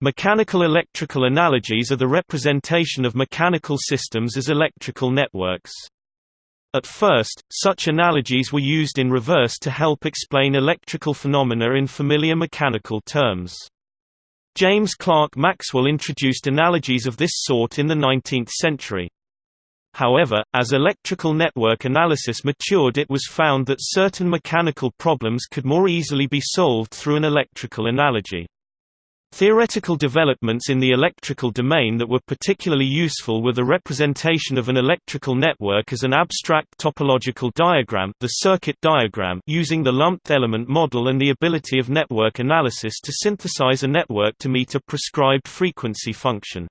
Mechanical electrical analogies are the representation of mechanical systems as electrical networks. At first, such analogies were used in reverse to help explain electrical phenomena in familiar mechanical terms. James Clerk Maxwell introduced analogies of this sort in the 19th century. However, as electrical network analysis matured it was found that certain mechanical problems could more easily be solved through an electrical analogy. Theoretical developments in the electrical domain that were particularly useful were the representation of an electrical network as an abstract topological diagram the circuit diagram using the lumped element model and the ability of network analysis to synthesize a network to meet a prescribed frequency function.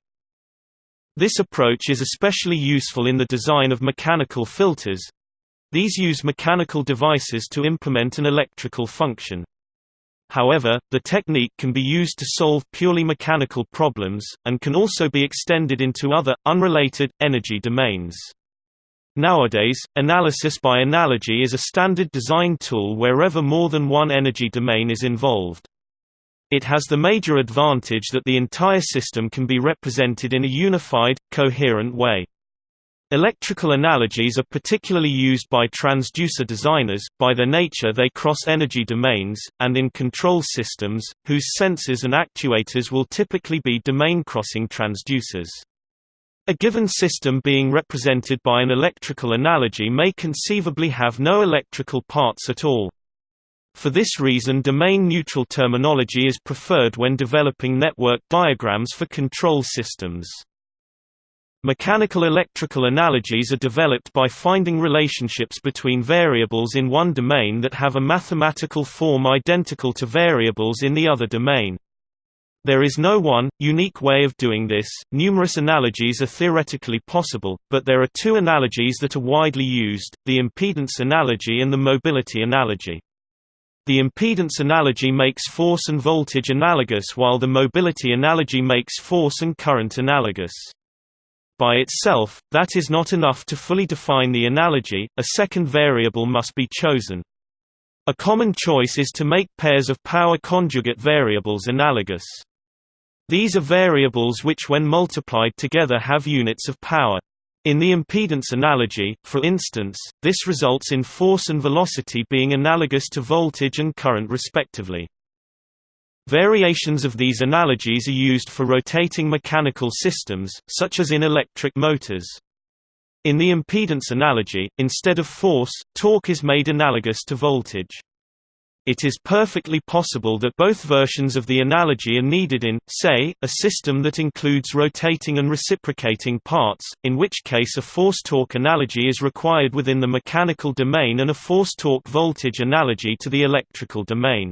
This approach is especially useful in the design of mechanical filters. These use mechanical devices to implement an electrical function. However, the technique can be used to solve purely mechanical problems, and can also be extended into other, unrelated, energy domains. Nowadays, analysis by analogy is a standard design tool wherever more than one energy domain is involved. It has the major advantage that the entire system can be represented in a unified, coherent way. Electrical analogies are particularly used by transducer designers, by their nature they cross energy domains, and in control systems, whose sensors and actuators will typically be domain-crossing transducers. A given system being represented by an electrical analogy may conceivably have no electrical parts at all. For this reason domain-neutral terminology is preferred when developing network diagrams for control systems. Mechanical electrical analogies are developed by finding relationships between variables in one domain that have a mathematical form identical to variables in the other domain. There is no one, unique way of doing this, numerous analogies are theoretically possible, but there are two analogies that are widely used, the impedance analogy and the mobility analogy. The impedance analogy makes force and voltage analogous while the mobility analogy makes force and current analogous. By itself, that is not enough to fully define the analogy, a second variable must be chosen. A common choice is to make pairs of power conjugate variables analogous. These are variables which when multiplied together have units of power. In the impedance analogy, for instance, this results in force and velocity being analogous to voltage and current respectively. Variations of these analogies are used for rotating mechanical systems, such as in electric motors. In the impedance analogy, instead of force, torque is made analogous to voltage. It is perfectly possible that both versions of the analogy are needed in, say, a system that includes rotating and reciprocating parts, in which case a force-torque analogy is required within the mechanical domain and a force-torque voltage analogy to the electrical domain.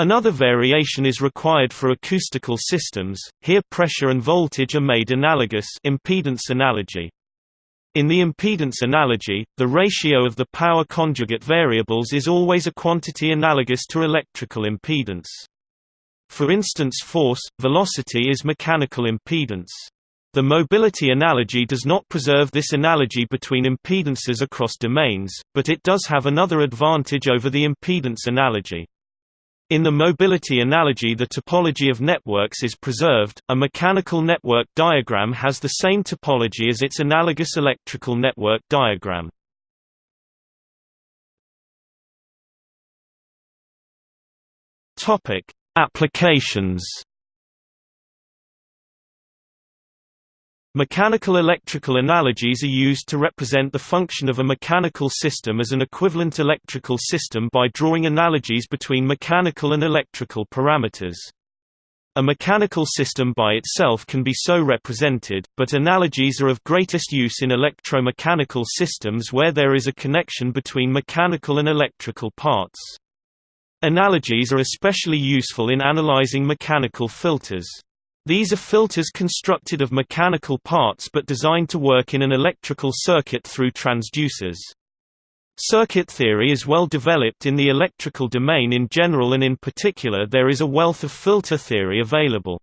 Another variation is required for acoustical systems, here pressure and voltage are made analogous impedance analogy. In the impedance analogy, the ratio of the power conjugate variables is always a quantity analogous to electrical impedance. For instance force, velocity is mechanical impedance. The mobility analogy does not preserve this analogy between impedances across domains, but it does have another advantage over the impedance analogy. In the mobility analogy the topology of networks is preserved, a mechanical network diagram has the same topology as its analogous electrical network diagram. Applications Mechanical electrical analogies are used to represent the function of a mechanical system as an equivalent electrical system by drawing analogies between mechanical and electrical parameters. A mechanical system by itself can be so represented, but analogies are of greatest use in electromechanical systems where there is a connection between mechanical and electrical parts. Analogies are especially useful in analyzing mechanical filters. These are filters constructed of mechanical parts but designed to work in an electrical circuit through transducers. Circuit theory is well developed in the electrical domain in general and in particular there is a wealth of filter theory available.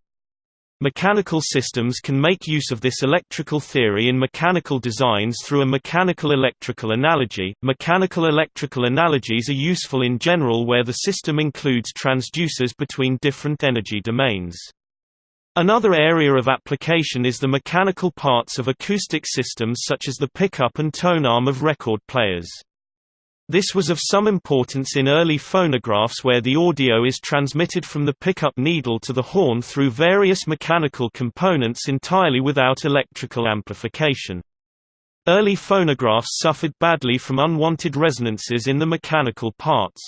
Mechanical systems can make use of this electrical theory in mechanical designs through a mechanical electrical analogy. Mechanical electrical analogies are useful in general where the system includes transducers between different energy domains. Another area of application is the mechanical parts of acoustic systems such as the pickup and tone arm of record players. This was of some importance in early phonographs where the audio is transmitted from the pickup needle to the horn through various mechanical components entirely without electrical amplification. Early phonographs suffered badly from unwanted resonances in the mechanical parts.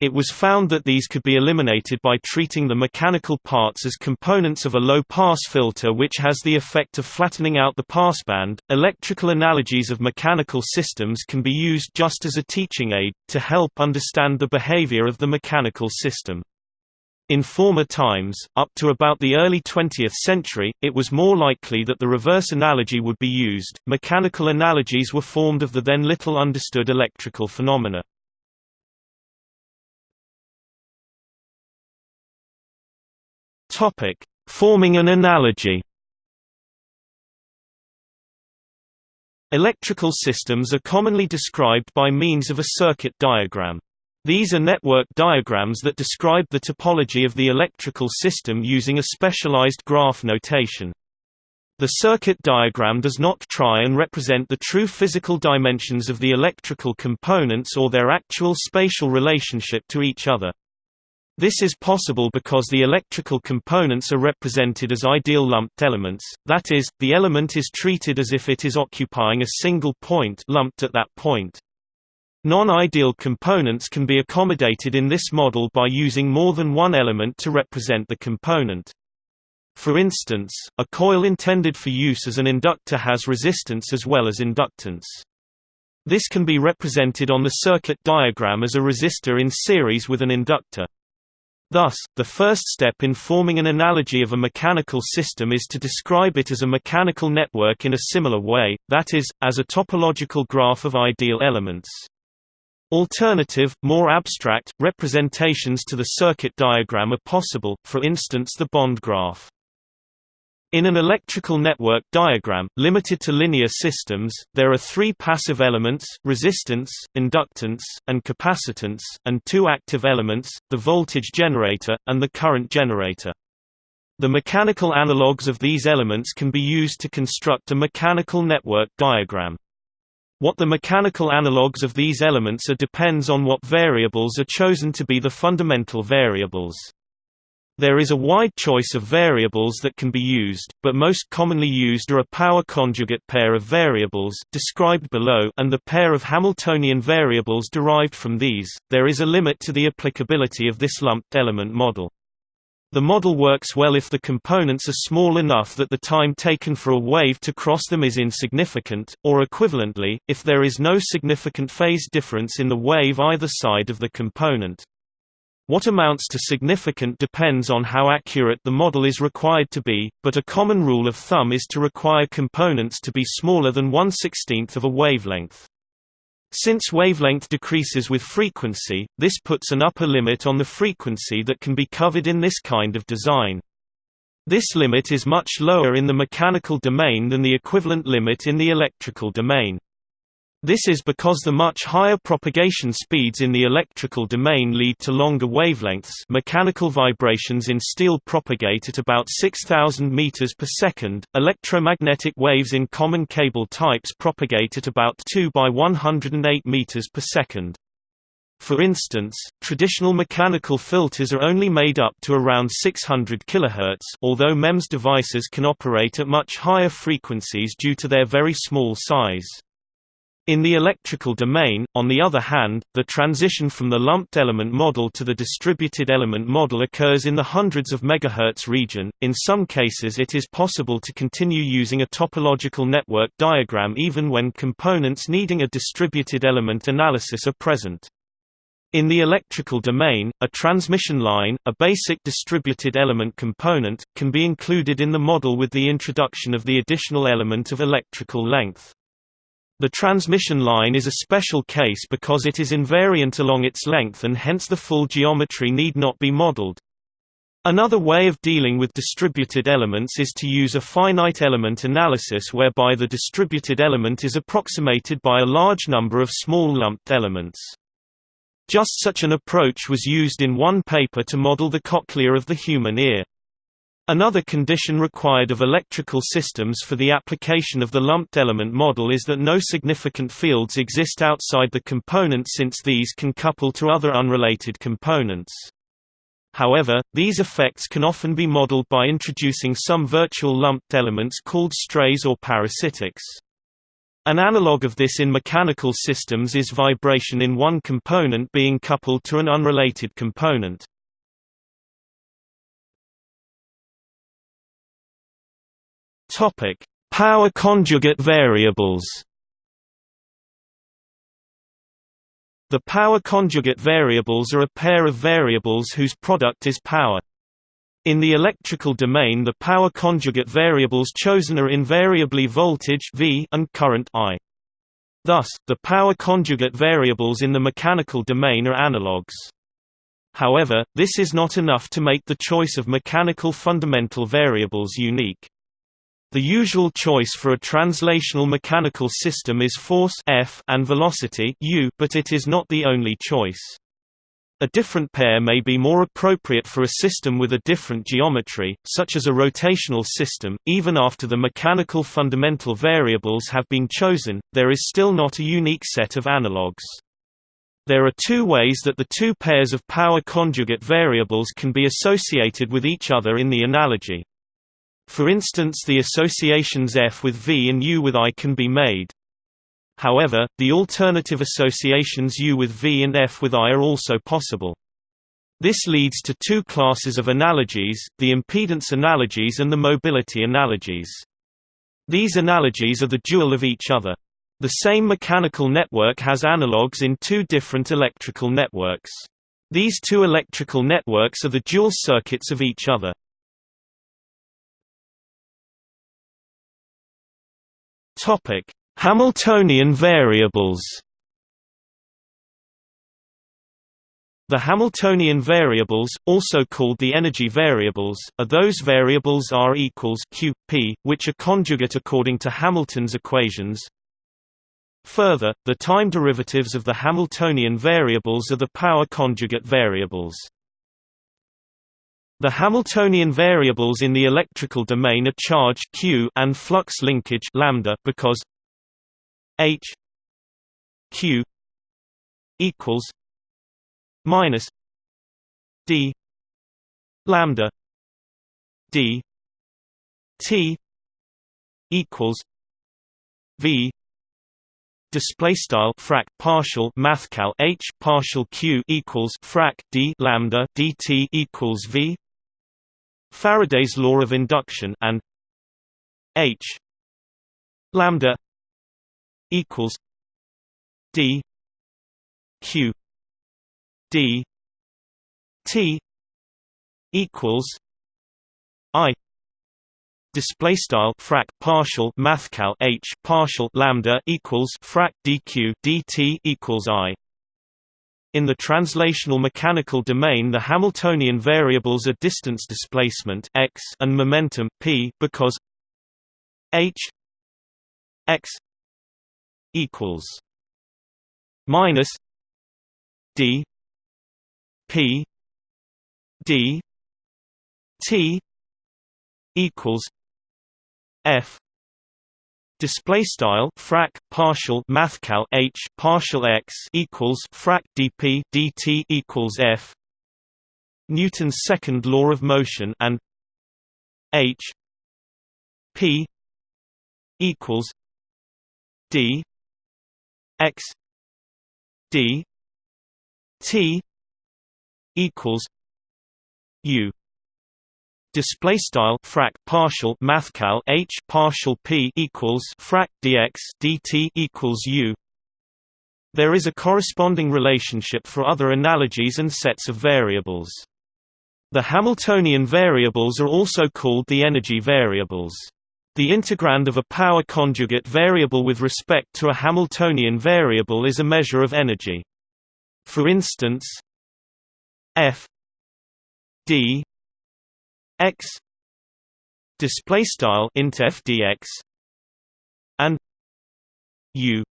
It was found that these could be eliminated by treating the mechanical parts as components of a low-pass filter which has the effect of flattening out the passband. Electrical analogies of mechanical systems can be used just as a teaching aid, to help understand the behavior of the mechanical system. In former times, up to about the early 20th century, it was more likely that the reverse analogy would be used. Mechanical analogies were formed of the then little understood electrical phenomena. Topic: Forming an analogy. Electrical systems are commonly described by means of a circuit diagram. These are network diagrams that describe the topology of the electrical system using a specialized graph notation. The circuit diagram does not try and represent the true physical dimensions of the electrical components or their actual spatial relationship to each other. This is possible because the electrical components are represented as ideal lumped elements, that is, the element is treated as if it is occupying a single point lumped at that point. Non-ideal components can be accommodated in this model by using more than one element to represent the component. For instance, a coil intended for use as an inductor has resistance as well as inductance. This can be represented on the circuit diagram as a resistor in series with an inductor. Thus, the first step in forming an analogy of a mechanical system is to describe it as a mechanical network in a similar way, that is, as a topological graph of ideal elements. Alternative, more abstract, representations to the circuit diagram are possible, for instance the bond graph. In an electrical network diagram, limited to linear systems, there are three passive elements, resistance, inductance, and capacitance, and two active elements, the voltage generator, and the current generator. The mechanical analogues of these elements can be used to construct a mechanical network diagram. What the mechanical analogues of these elements are depends on what variables are chosen to be the fundamental variables. There is a wide choice of variables that can be used, but most commonly used are a power conjugate pair of variables described below and the pair of Hamiltonian variables derived from these. There is a limit to the applicability of this lumped element model. The model works well if the components are small enough that the time taken for a wave to cross them is insignificant, or equivalently, if there is no significant phase difference in the wave either side of the component. What amounts to significant depends on how accurate the model is required to be, but a common rule of thumb is to require components to be smaller than 1 16th of a wavelength. Since wavelength decreases with frequency, this puts an upper limit on the frequency that can be covered in this kind of design. This limit is much lower in the mechanical domain than the equivalent limit in the electrical domain. This is because the much higher propagation speeds in the electrical domain lead to longer wavelengths mechanical vibrations in steel propagate at about 6000 meters per second, electromagnetic waves in common cable types propagate at about 2 by 108 meters per second. For instance, traditional mechanical filters are only made up to around 600 kHz although MEMS devices can operate at much higher frequencies due to their very small size. In the electrical domain, on the other hand, the transition from the lumped element model to the distributed element model occurs in the hundreds of megahertz region. In some cases, it is possible to continue using a topological network diagram even when components needing a distributed element analysis are present. In the electrical domain, a transmission line, a basic distributed element component, can be included in the model with the introduction of the additional element of electrical length. The transmission line is a special case because it is invariant along its length and hence the full geometry need not be modeled. Another way of dealing with distributed elements is to use a finite element analysis whereby the distributed element is approximated by a large number of small lumped elements. Just such an approach was used in one paper to model the cochlea of the human ear. Another condition required of electrical systems for the application of the lumped element model is that no significant fields exist outside the component since these can couple to other unrelated components. However, these effects can often be modeled by introducing some virtual lumped elements called strays or parasitics. An analog of this in mechanical systems is vibration in one component being coupled to an unrelated component. Topic: Power conjugate variables. The power conjugate variables are a pair of variables whose product is power. In the electrical domain the power conjugate variables chosen are invariably voltage V and current I. Thus, the power conjugate variables in the mechanical domain are analogues. However, this is not enough to make the choice of mechanical fundamental variables unique. The usual choice for a translational mechanical system is force F and velocity u, but it is not the only choice. A different pair may be more appropriate for a system with a different geometry, such as a rotational system. Even after the mechanical fundamental variables have been chosen, there is still not a unique set of analogues. There are two ways that the two pairs of power conjugate variables can be associated with each other in the analogy. For instance the associations F with V and U with I can be made. However, the alternative associations U with V and F with I are also possible. This leads to two classes of analogies, the impedance analogies and the mobility analogies. These analogies are the dual of each other. The same mechanical network has analogues in two different electrical networks. These two electrical networks are the dual circuits of each other. Topic: Hamiltonian variables. The Hamiltonian variables, also called the energy variables, are those variables R equals Q, P, which are conjugate according to Hamilton's equations. Further, the time derivatives of the Hamiltonian variables are the power conjugate variables. The Hamiltonian variables in the electrical domain are charge q and flux linkage lambda because h q equals minus d lambda d t equals v display style frac partial mathcal h partial q equals frac d lambda dt equals v Faraday's law of induction and H lambda equals D Q D T equals I display style frac partial mathcal H partial lambda equals frac DQ DT equals I in the translational mechanical domain the Hamiltonian variables are distance displacement x and momentum p because h x equals minus d p d t equals f display style frac partial mathcal h partial x equals frac dp dt equals f. Newton's second law of motion and h p equals d x d t equals u display style frac partial mathcal h partial p equals frac dx dt equals u. There is a corresponding relationship for other analogies and sets of variables. The hamiltonian variables are also called the energy variables. The integrand of a power conjugate variable with respect to a hamiltonian variable is a measure of energy. For instance f d x display style int fdx and u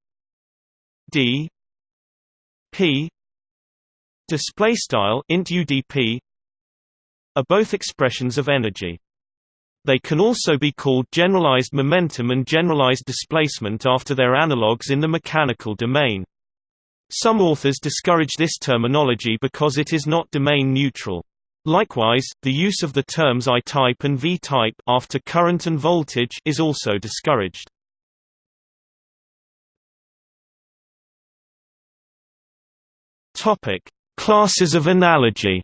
d p display style int udp are both expressions of energy They can also be called generalized momentum and generalized displacement after their analogues in the mechanical domain. Some authors discourage this terminology because it is not domain neutral. Likewise, the use of the terms I-type and V-type after current and voltage is also discouraged. Topic: Classes of analogy.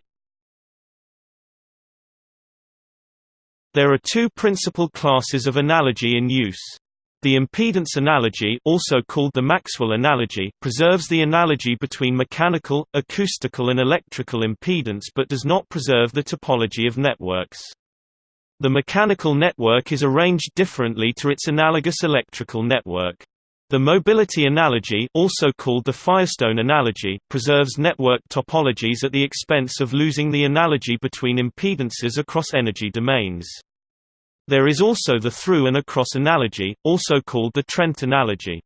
There are two principal classes of analogy in use. The impedance analogy also called the Maxwell analogy preserves the analogy between mechanical, acoustical and electrical impedance but does not preserve the topology of networks. The mechanical network is arranged differently to its analogous electrical network. The mobility analogy also called the Firestone analogy preserves network topologies at the expense of losing the analogy between impedances across energy domains. There is also the through and across analogy, also called the Trent analogy.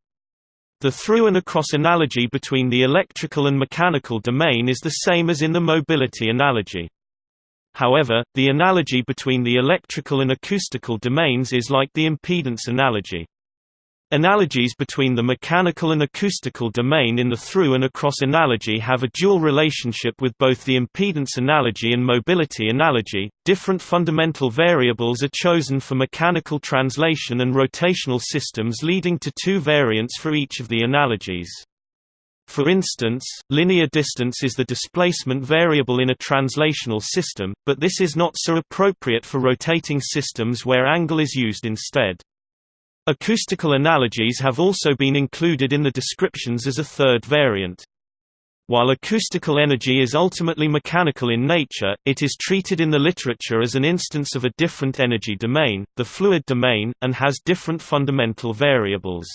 The through and across analogy between the electrical and mechanical domain is the same as in the mobility analogy. However, the analogy between the electrical and acoustical domains is like the impedance analogy. Analogies between the mechanical and acoustical domain in the through and across analogy have a dual relationship with both the impedance analogy and mobility analogy. Different fundamental variables are chosen for mechanical translation and rotational systems leading to two variants for each of the analogies. For instance, linear distance is the displacement variable in a translational system, but this is not so appropriate for rotating systems where angle is used instead. Acoustical analogies have also been included in the descriptions as a third variant. While acoustical energy is ultimately mechanical in nature, it is treated in the literature as an instance of a different energy domain, the fluid domain, and has different fundamental variables.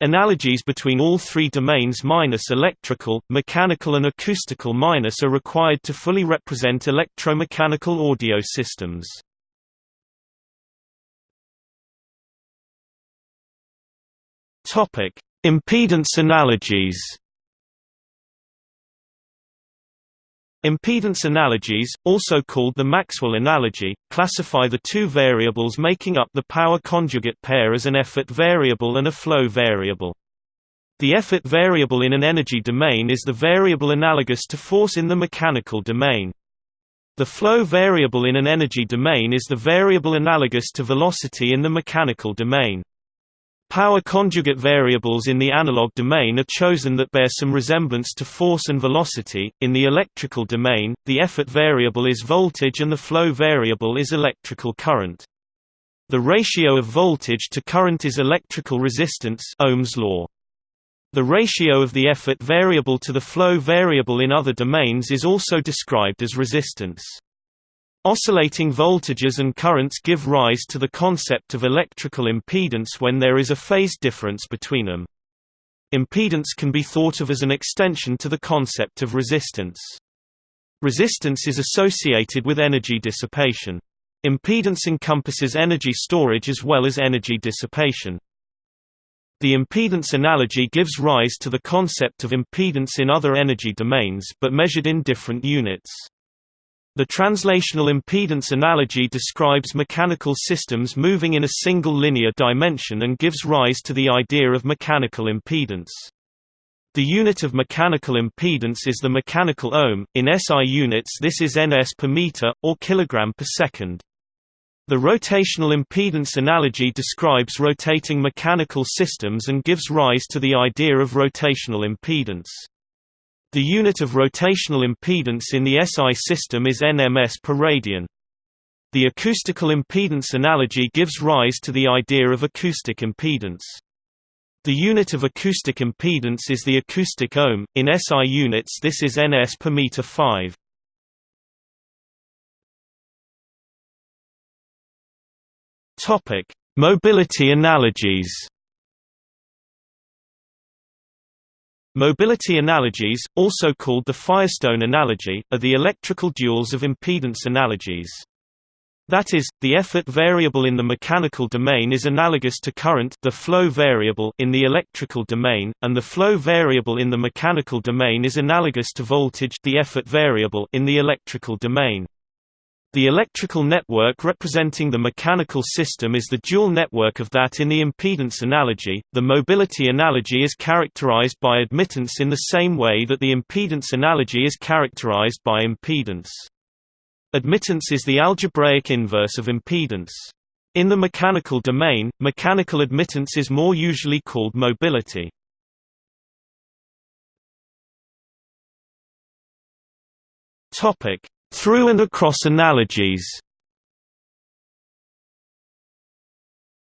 Analogies between all three domains minus electrical, mechanical and acoustical minus are required to fully represent electromechanical audio systems. Topic: Impedance analogies. Impedance analogies, also called the Maxwell analogy, classify the two variables making up the power conjugate pair as an effort variable and a flow variable. The effort variable in an energy domain is the variable analogous to force in the mechanical domain. The flow variable in an energy domain is the variable analogous to velocity in the mechanical domain. Power conjugate variables in the analog domain are chosen that bear some resemblance to force and velocity. In the electrical domain, the effort variable is voltage and the flow variable is electrical current. The ratio of voltage to current is electrical resistance Ohm's law. The ratio of the effort variable to the flow variable in other domains is also described as resistance. Oscillating voltages and currents give rise to the concept of electrical impedance when there is a phase difference between them. Impedance can be thought of as an extension to the concept of resistance. Resistance is associated with energy dissipation. Impedance encompasses energy storage as well as energy dissipation. The impedance analogy gives rise to the concept of impedance in other energy domains but measured in different units. The translational impedance analogy describes mechanical systems moving in a single linear dimension and gives rise to the idea of mechanical impedance. The unit of mechanical impedance is the mechanical ohm, in SI units this is ns per meter, or kilogram per second. The rotational impedance analogy describes rotating mechanical systems and gives rise to the idea of rotational impedance. The unit of rotational impedance in the SI system is nms per radian. The acoustical impedance analogy gives rise to the idea of acoustic impedance. The unit of acoustic impedance is the acoustic ohm, in SI units this is ns per meter 5. Mobility analogies Mobility analogies, also called the Firestone analogy, are the electrical duals of impedance analogies. That is, the effort variable in the mechanical domain is analogous to current the flow variable in the electrical domain, and the flow variable in the mechanical domain is analogous to voltage the effort variable in the electrical domain. The electrical network representing the mechanical system is the dual network of that in the impedance analogy. The mobility analogy is characterized by admittance in the same way that the impedance analogy is characterized by impedance. Admittance is the algebraic inverse of impedance. In the mechanical domain, mechanical admittance is more usually called mobility. Topic: through and across analogies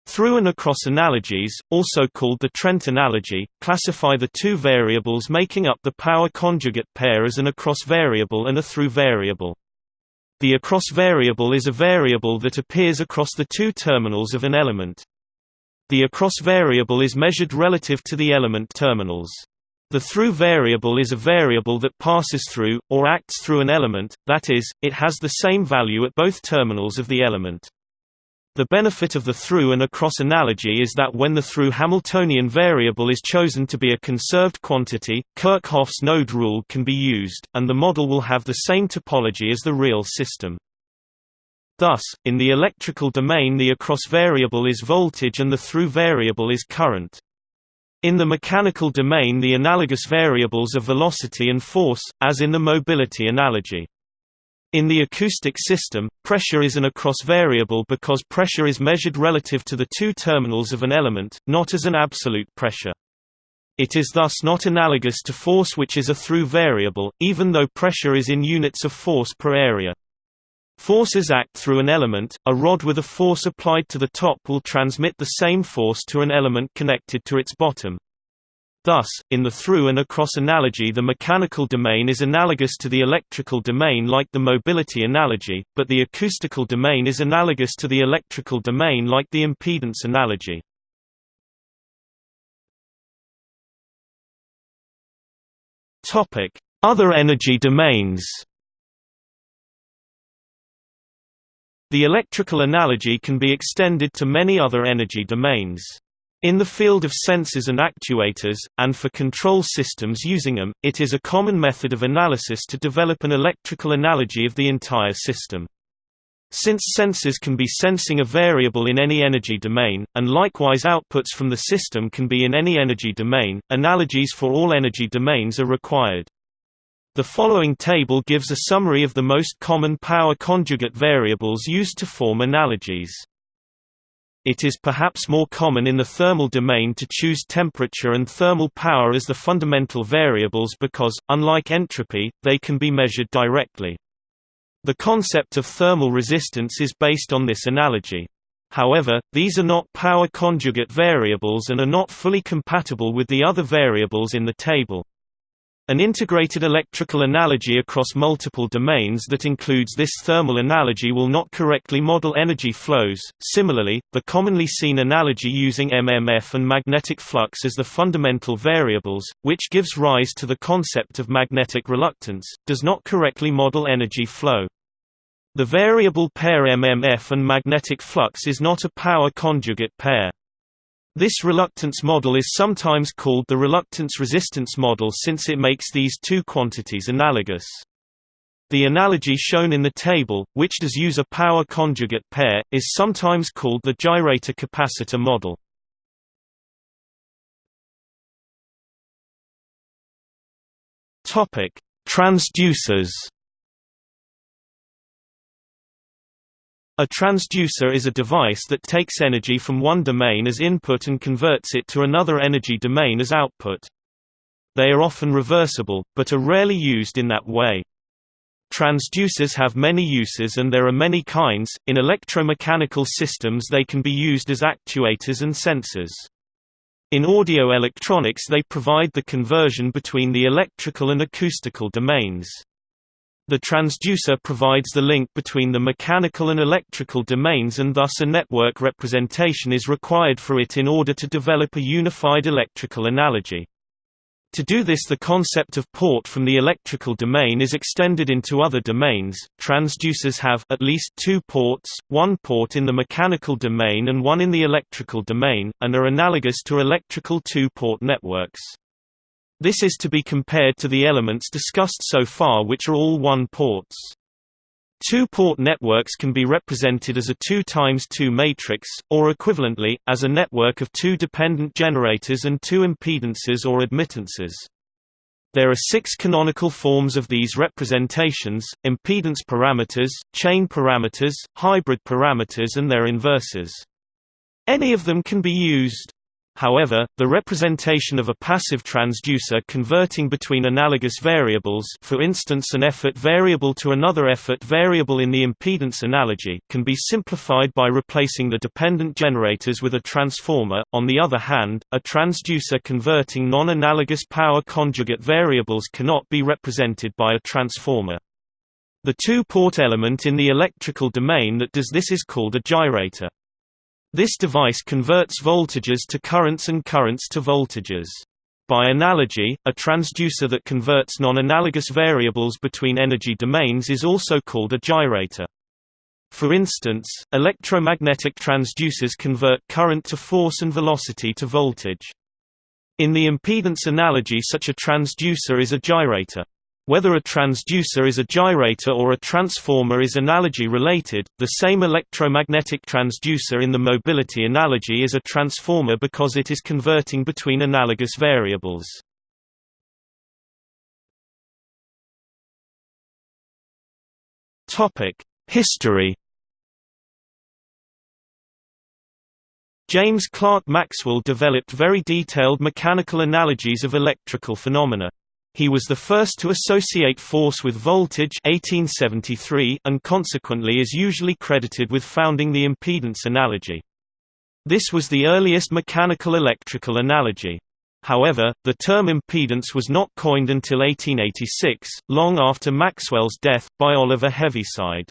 Through and across analogies, also called the Trent analogy, classify the two variables making up the power conjugate pair as an across variable and a through variable. The across variable is a variable that appears across the two terminals of an element. The across variable is measured relative to the element terminals. The through variable is a variable that passes through, or acts through an element, that is, it has the same value at both terminals of the element. The benefit of the through and across analogy is that when the through Hamiltonian variable is chosen to be a conserved quantity, Kirchhoff's node rule can be used, and the model will have the same topology as the real system. Thus, in the electrical domain the across variable is voltage and the through variable is current. In the mechanical domain the analogous variables are velocity and force, as in the mobility analogy. In the acoustic system, pressure is an across variable because pressure is measured relative to the two terminals of an element, not as an absolute pressure. It is thus not analogous to force which is a through variable, even though pressure is in units of force per area. Forces act through an element, a rod with a force applied to the top will transmit the same force to an element connected to its bottom. Thus, in the through and across analogy the mechanical domain is analogous to the electrical domain like the mobility analogy, but the acoustical domain is analogous to the electrical domain like the impedance analogy. Other energy domains The electrical analogy can be extended to many other energy domains. In the field of sensors and actuators, and for control systems using them, it is a common method of analysis to develop an electrical analogy of the entire system. Since sensors can be sensing a variable in any energy domain, and likewise outputs from the system can be in any energy domain, analogies for all energy domains are required. The following table gives a summary of the most common power conjugate variables used to form analogies. It is perhaps more common in the thermal domain to choose temperature and thermal power as the fundamental variables because, unlike entropy, they can be measured directly. The concept of thermal resistance is based on this analogy. However, these are not power conjugate variables and are not fully compatible with the other variables in the table. An integrated electrical analogy across multiple domains that includes this thermal analogy will not correctly model energy flows. Similarly, the commonly seen analogy using MMF and magnetic flux as the fundamental variables, which gives rise to the concept of magnetic reluctance, does not correctly model energy flow. The variable pair MMF and magnetic flux is not a power conjugate pair. This reluctance model is sometimes called the reluctance-resistance model since it makes these two quantities analogous. The analogy shown in the table, which does use a power conjugate pair, is sometimes called the gyrator-capacitor model. Transducers A transducer is a device that takes energy from one domain as input and converts it to another energy domain as output. They are often reversible, but are rarely used in that way. Transducers have many uses and there are many kinds. In electromechanical systems they can be used as actuators and sensors. In audio electronics they provide the conversion between the electrical and acoustical domains. The transducer provides the link between the mechanical and electrical domains and thus a network representation is required for it in order to develop a unified electrical analogy. To do this the concept of port from the electrical domain is extended into other domains. Transducers have at least two ports, one port in the mechanical domain and one in the electrical domain, and are analogous to electrical two-port networks. This is to be compared to the elements discussed so far which are all one-ports. Two-port networks can be represented as a 2 times 2 matrix, or equivalently, as a network of two dependent generators and two impedances or admittances. There are six canonical forms of these representations, impedance parameters, chain parameters, hybrid parameters and their inverses. Any of them can be used. However, the representation of a passive transducer converting between analogous variables for instance an effort variable to another effort variable in the impedance analogy can be simplified by replacing the dependent generators with a transformer. On the other hand, a transducer converting non-analogous power conjugate variables cannot be represented by a transformer. The two-port element in the electrical domain that does this is called a gyrator. This device converts voltages to currents and currents to voltages. By analogy, a transducer that converts non-analogous variables between energy domains is also called a gyrator. For instance, electromagnetic transducers convert current to force and velocity to voltage. In the impedance analogy such a transducer is a gyrator. Whether a transducer is a gyrator or a transformer is analogy related. The same electromagnetic transducer in the mobility analogy is a transformer because it is converting between analogous variables. History James Clerk Maxwell developed very detailed mechanical analogies of electrical phenomena. He was the first to associate force with voltage 1873 and consequently is usually credited with founding the impedance analogy. This was the earliest mechanical electrical analogy. However, the term impedance was not coined until 1886, long after Maxwell's death, by Oliver Heaviside.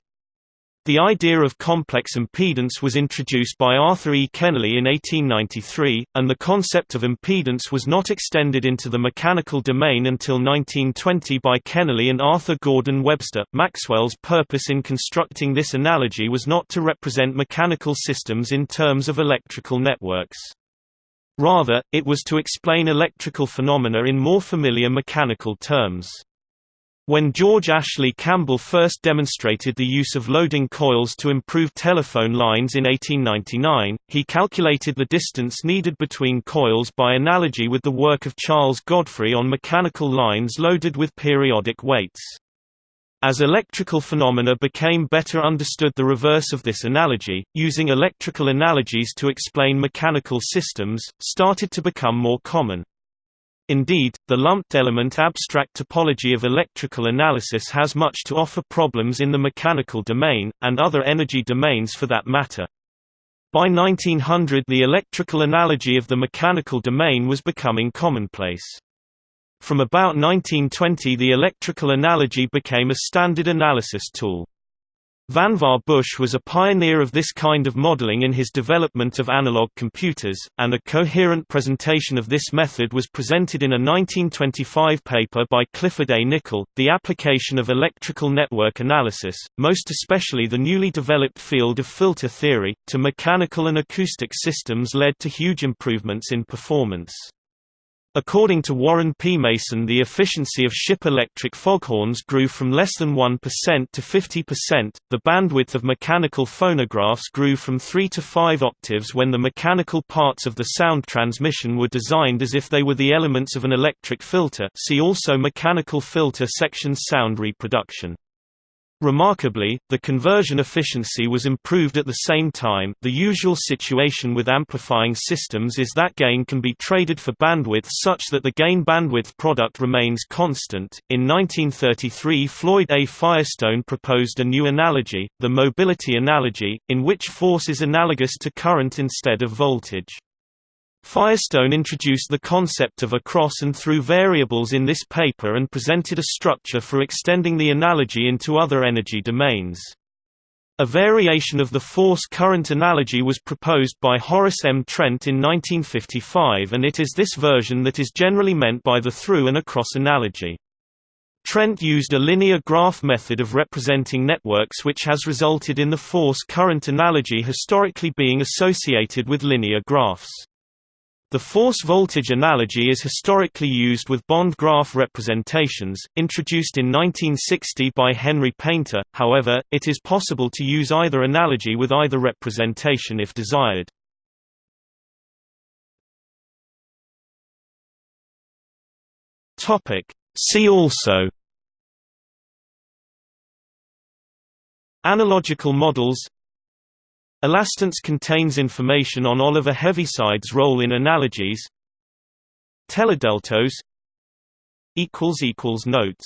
The idea of complex impedance was introduced by Arthur E. Kennelly in 1893, and the concept of impedance was not extended into the mechanical domain until 1920 by Kennelly and Arthur Gordon Webster. Maxwell's purpose in constructing this analogy was not to represent mechanical systems in terms of electrical networks. Rather, it was to explain electrical phenomena in more familiar mechanical terms. When George Ashley Campbell first demonstrated the use of loading coils to improve telephone lines in 1899, he calculated the distance needed between coils by analogy with the work of Charles Godfrey on mechanical lines loaded with periodic weights. As electrical phenomena became better understood the reverse of this analogy, using electrical analogies to explain mechanical systems, started to become more common. Indeed, the lumped element abstract topology of electrical analysis has much to offer problems in the mechanical domain, and other energy domains for that matter. By 1900 the electrical analogy of the mechanical domain was becoming commonplace. From about 1920 the electrical analogy became a standard analysis tool. Vannevar Bush was a pioneer of this kind of modeling in his development of analog computers, and a coherent presentation of this method was presented in a 1925 paper by Clifford A. Nickle, The Application of Electrical Network Analysis, most especially the newly developed field of filter theory, to mechanical and acoustic systems led to huge improvements in performance. According to Warren P. Mason the efficiency of ship electric foghorns grew from less than 1% to 50%, the bandwidth of mechanical phonographs grew from 3 to 5 octaves when the mechanical parts of the sound transmission were designed as if they were the elements of an electric filter see also mechanical filter section sound reproduction. Remarkably, the conversion efficiency was improved at the same time. The usual situation with amplifying systems is that gain can be traded for bandwidth such that the gain bandwidth product remains constant. In 1933, Floyd A. Firestone proposed a new analogy, the mobility analogy, in which force is analogous to current instead of voltage. Firestone introduced the concept of across and through variables in this paper and presented a structure for extending the analogy into other energy domains. A variation of the force-current analogy was proposed by Horace M. Trent in 1955 and it is this version that is generally meant by the through and across analogy. Trent used a linear graph method of representing networks which has resulted in the force-current analogy historically being associated with linear graphs. The force-voltage analogy is historically used with bond graph representations, introduced in 1960 by Henry Paynter, however, it is possible to use either analogy with either representation if desired. See also Analogical models Elastance contains information on Oliver Heaviside's role in analogies. Teledeltos Notes